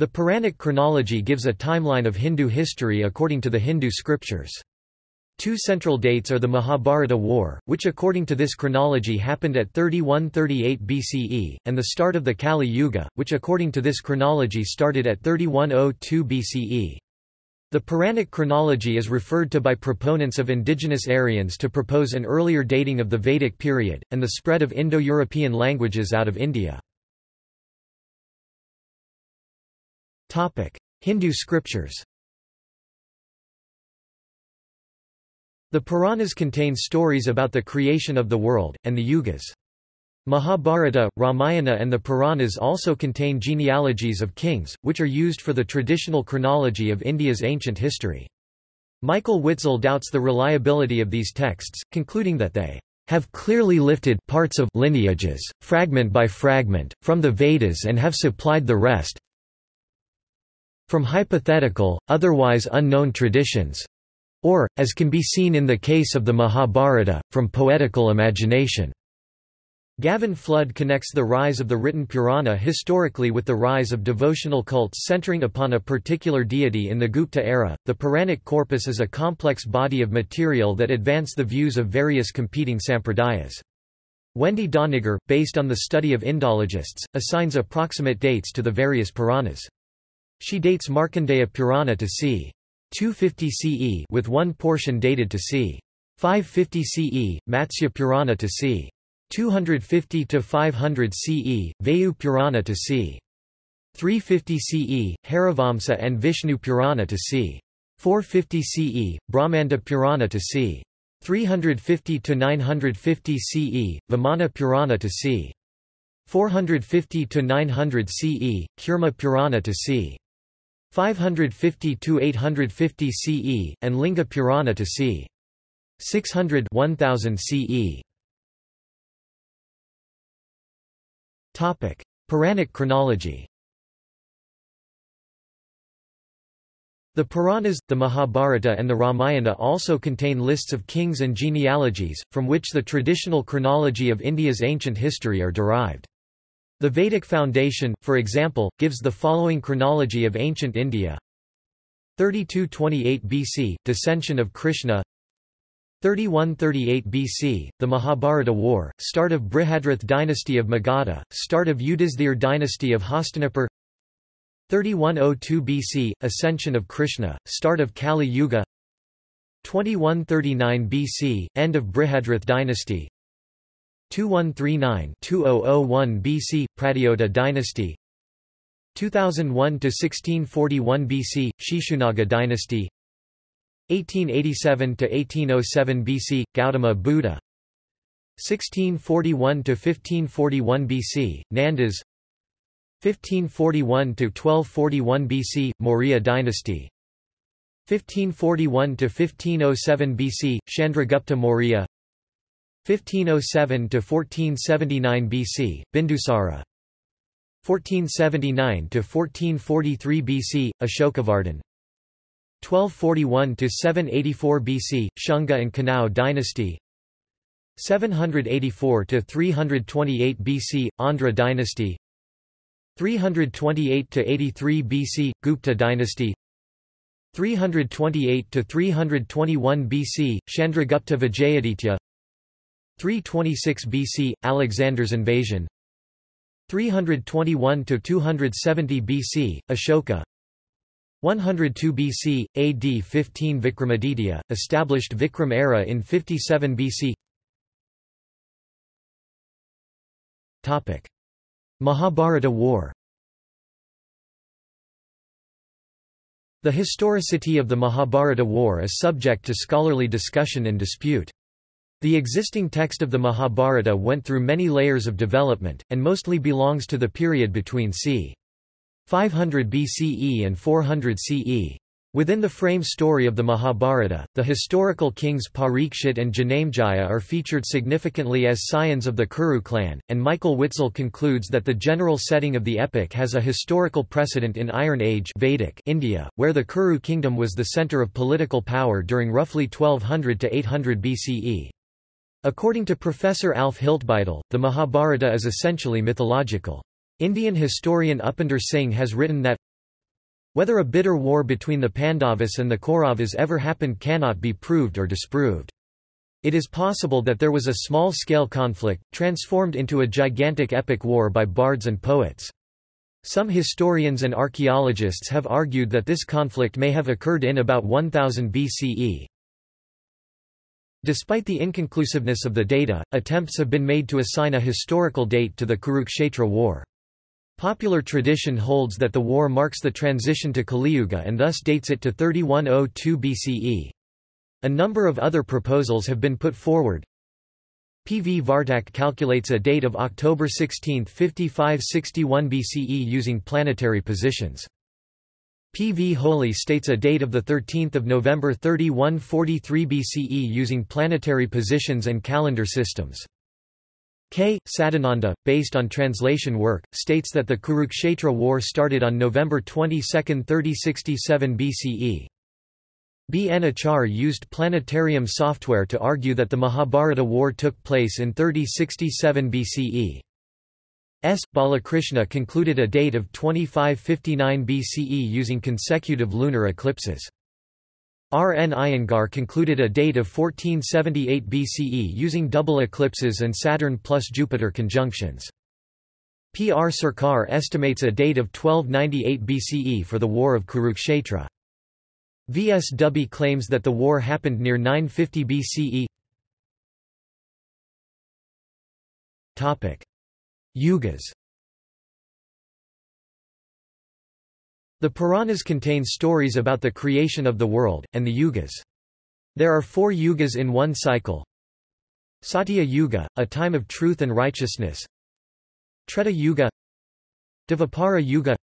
The Puranic chronology gives a timeline of Hindu history according to the Hindu scriptures. Two central dates are the Mahabharata War, which according to this chronology happened at 3138 BCE, and the start of the Kali Yuga, which according to this chronology started at 3102 BCE. The Puranic chronology is referred to by proponents of indigenous Aryans to propose an earlier dating of the Vedic period, and the spread of Indo-European languages out of India. Hindu scriptures The Puranas contain stories about the creation of the world, and the Yugas. Mahabharata, Ramayana and the Puranas also contain genealogies of kings, which are used for the traditional chronology of India's ancient history. Michael Witzel doubts the reliability of these texts, concluding that they have clearly lifted parts of lineages, fragment by fragment, from the Vedas and have supplied the rest, from hypothetical, otherwise unknown traditions or, as can be seen in the case of the Mahabharata, from poetical imagination. Gavin Flood connects the rise of the written Purana historically with the rise of devotional cults centering upon a particular deity in the Gupta era. The Puranic corpus is a complex body of material that advance the views of various competing sampradayas. Wendy Doniger, based on the study of Indologists, assigns approximate dates to the various Puranas. She dates Markandeya Purana to c. 250 CE with one portion dated to c. 550 CE, Matsya Purana to c. 250 to 500 CE, Vayu Purana to c. 350 CE, Harivamsa and Vishnu Purana to c. 450 CE, Brahmanda Purana to c. 350 to 950 CE, Vamana Purana to c. 450 to 900 CE, Kurma Purana to c. 550–850 CE, and Linga Purana to c. 600 1000 CE. Puranic chronology The Puranas, the Mahabharata and the Ramayana also contain lists of kings and genealogies, from which the traditional chronology of India's ancient history are derived. The Vedic Foundation, for example, gives the following chronology of ancient India. 3228 BC – Dissension of Krishna. 3138 BC – The Mahabharata War, start of Brihadrath dynasty of Magadha, start of Yudhisthira dynasty of Hastinapur. 3102 BC – Ascension of Krishna, start of Kali Yuga. 2139 BC – End of Brihadrath dynasty 2139-2001 BC – Pradyota dynasty. 2001–1641 BC – Shishunaga dynasty. 1887–1807 BC – Gautama Buddha. 1641–1541 BC – Nandas. 1541–1241 BC – Maurya dynasty. 1541–1507 BC – Chandragupta Maurya 1507–1479 BC, Bindusara. 1479 to 1443 BC, Ashokavardhan 1241 to 784 BC, Shunga and Kanva dynasty. 784 to 328 BC, Andhra dynasty. 328 to 83 BC, Gupta dynasty. 328 to 321 BC, Chandragupta Vijayaditya 326 BC – Alexander's invasion 321–270 BC – Ashoka 102 BC, AD 15 Vikramaditya, established Vikram era in 57 BC Topic. Mahabharata War The historicity of the Mahabharata War is subject to scholarly discussion and dispute. The existing text of the Mahabharata went through many layers of development, and mostly belongs to the period between c. 500 BCE and 400 CE. Within the frame story of the Mahabharata, the historical kings Parikshit and Janamejaya are featured significantly as scions of the Kuru clan, and Michael Witzel concludes that the general setting of the epic has a historical precedent in Iron Age Vedic India, where the Kuru kingdom was the center of political power during roughly 1200 to 800 BCE. According to Professor Alf Hiltebeitel, the Mahabharata is essentially mythological. Indian historian Upinder Singh has written that Whether a bitter war between the Pandavas and the Kauravas ever happened cannot be proved or disproved. It is possible that there was a small-scale conflict, transformed into a gigantic epic war by bards and poets. Some historians and archaeologists have argued that this conflict may have occurred in about 1000 BCE. Despite the inconclusiveness of the data, attempts have been made to assign a historical date to the Kurukshetra war. Popular tradition holds that the war marks the transition to Kaliyuga and thus dates it to 3102 BCE. A number of other proposals have been put forward. P. V. Vartak calculates a date of October 16, 5561 BCE using planetary positions. P. V. Holay states a date of 13 November 3143 BCE using planetary positions and calendar systems. K. Sadananda, based on translation work, states that the Kurukshetra war started on November 22, 3067 BCE. B. N. Achar used planetarium software to argue that the Mahabharata war took place in 3067 BCE. S. Balakrishna concluded a date of 2559 BCE using consecutive lunar eclipses. R. N. Iyengar concluded a date of 1478 BCE using double eclipses and Saturn plus Jupiter conjunctions. P. R. Sarkar estimates a date of 1298 BCE for the War of Kurukshetra. V. S. Dubey claims that the war happened near 950 BCE. Yugas The Puranas contain stories about the creation of the world, and the yugas. There are four yugas in one cycle. Satya Yuga, a time of truth and righteousness. Treta Yuga Dvapara Yuga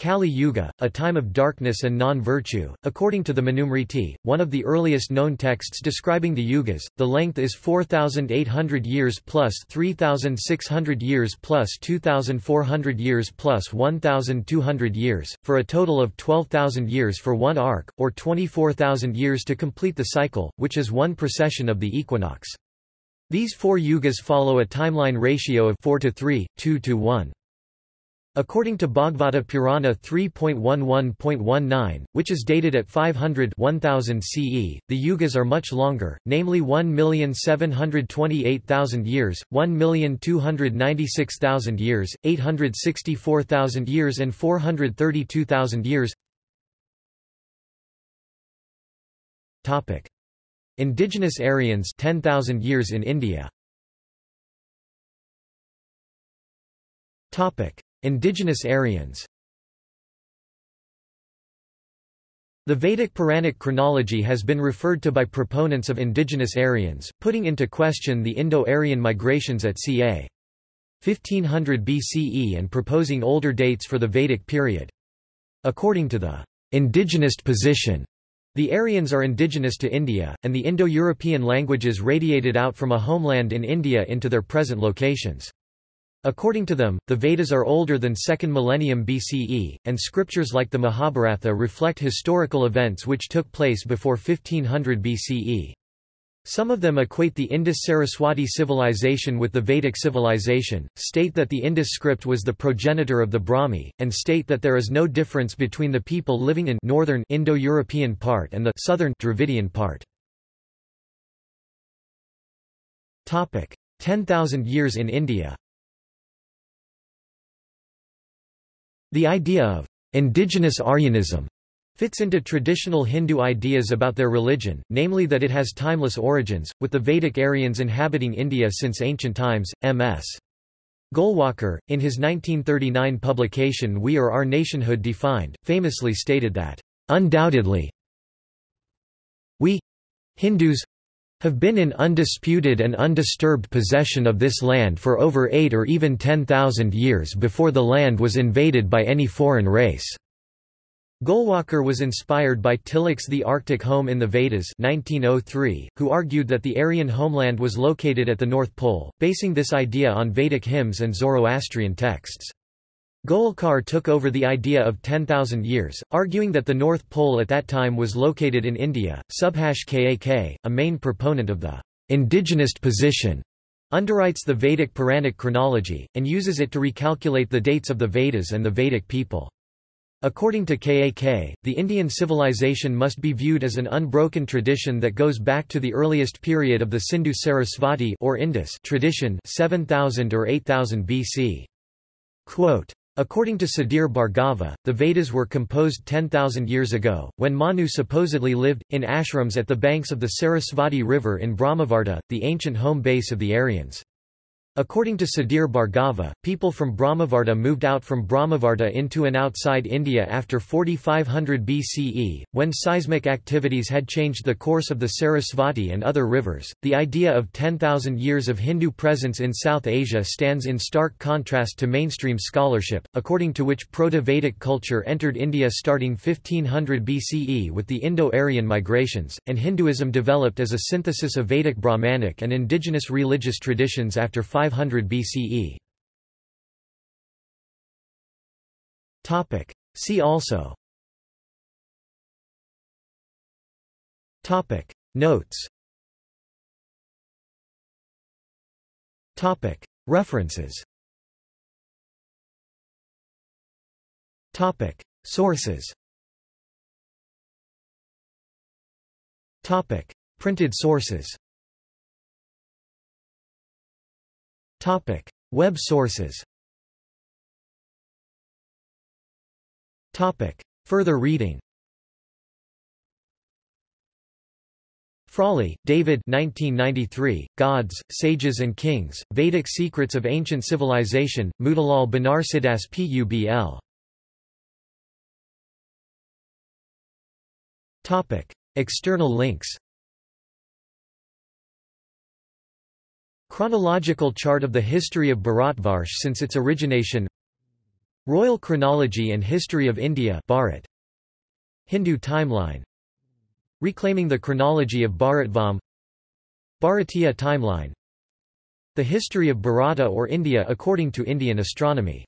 Kali Yuga, a time of darkness and non-virtue. According to the Manusmriti, one of the earliest known texts describing the yugas, the length is 4,800 years plus 3,600 years plus 2,400 years plus 1,200 years, for a total of 12,000 years for one arc, or 24,000 years to complete the cycle, which is one precession of the equinox. These four yugas follow a timeline ratio of 4 to 3, 2 to 1. According to Bhagavata Purana 3.11.19, which is dated at 500 1000 CE, the yugas are much longer, namely 1,728,000 years, 1,296,000 years, 864,000 years and 432,000 years. Topic: Indigenous Aryans 10,000 years in India. Topic Indigenous Aryans The Vedic Puranic chronology has been referred to by proponents of indigenous Aryans, putting into question the Indo-Aryan migrations at ca. 1500 BCE and proposing older dates for the Vedic period. According to the indigenous position, the Aryans are indigenous to India, and the Indo-European languages radiated out from a homeland in India into their present locations. According to them, the Vedas are older than 2nd millennium BCE, and scriptures like the Mahabharata reflect historical events which took place before 1500 BCE. Some of them equate the Indus-Saraswati civilization with the Vedic civilization, state that the Indus script was the progenitor of the Brahmi, and state that there is no difference between the people living in northern Indo-European part and the southern Dravidian part. 10,000 years in India The idea of indigenous Aryanism fits into traditional Hindu ideas about their religion, namely that it has timeless origins, with the Vedic Aryans inhabiting India since ancient times. M.S. Golwalkar, in his 1939 publication We or Our Nationhood Defined, famously stated that, Undoubtedly, we Hindus have been in undisputed and undisturbed possession of this land for over eight or even ten thousand years before the land was invaded by any foreign race. Golwalkar was inspired by Tilak's The Arctic Home in the Vedas 1903, who argued that the Aryan homeland was located at the North Pole, basing this idea on Vedic hymns and Zoroastrian texts. Golwalkar took over the idea of 10,000 years, arguing that the North Pole at that time was located in India. Subhash Kak, a main proponent of the indigenous position, underwrites the Vedic Puranic chronology, and uses it to recalculate the dates of the Vedas and the Vedic people. According to Kak, the Indian civilization must be viewed as an unbroken tradition that goes back to the earliest period of the Sindhu Sarasvati or Indus tradition 7000 or 8000 BC. Quote, According to Sudhir Bhargava, the Vedas were composed 10,000 years ago, when Manu supposedly lived, in ashrams at the banks of the Sarasvati River in Brahmavarta, the ancient home base of the Aryans. According to Sudhir Bhargava, people from Brahmavarta moved out from Brahmavarta into and outside India after 4500 BCE, when seismic activities had changed the course of the Sarasvati and other rivers. The idea of 10,000 years of Hindu presence in South Asia stands in stark contrast to mainstream scholarship, according to which Proto-Vedic culture entered India starting 1500 BCE with the Indo-Aryan migrations, and Hinduism developed as a synthesis of Vedic Brahmanic and indigenous religious traditions after 500 BCE. Topic. See also Topic. Notes Topic. References Topic. Sources Topic. Printed sources Topic: Web sources. Topic: Further reading. Frawley, David 1993, Gods, Sages and Kings, Vedic Secrets of Ancient Civilization, Motilal Banarsidass Publ. External links Chronological chart of the history of Bharatvarsh since its origination. Royal Chronology and History of India Bharat. Hindu timeline. Reclaiming the chronology of Bharatvam. Bharatiya timeline. The history of Bharata or India according to Indian astronomy